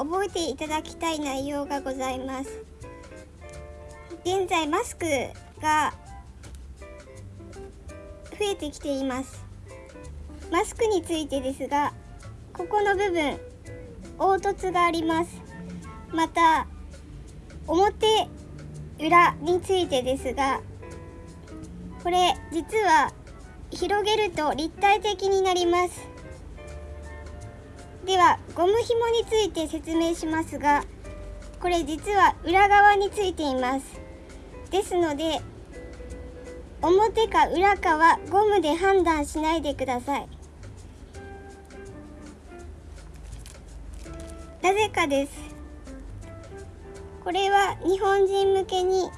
覚えていただきたい内容がございます。現在マスクが増えてきています。マスクについてですがここの部分凹凸があります。また表裏についてですがこれ実は広げると立体的になります。ではゴム紐について説明しますがこれ実は裏側についています。ですので表か裏かはゴムで判断しないでください。なぜかです。これは日本人向けに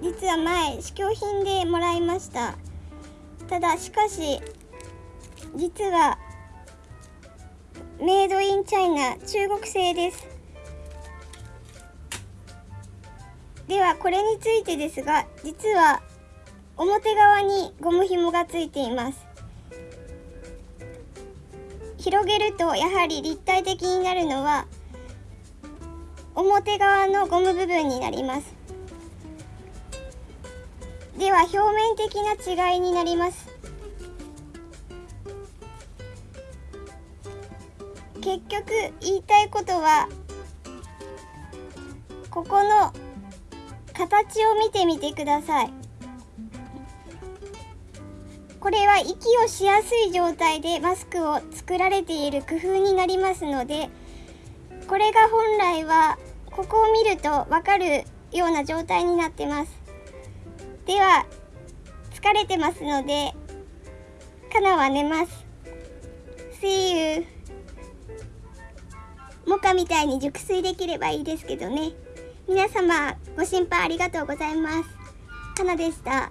実は前試供品でもらいました。ただしかし実はメイドインチャイナ中国製です。ではこれについてですが実は表側にゴム紐がついています。広げるとやはり立体的になるのは表側のゴム部分になります。では表面的な違いになります。結局言いたいことはここの形を見てみてください。これは息をしやすい状態でマスクを作られている工夫になりますのでこれが本来はここを見るとわかるような状態になってます。では疲れてますのでカナは寝ます。See you. モカみたいに熟睡できればいいですけどね。皆様ご心配ありがとうございます。かなでした。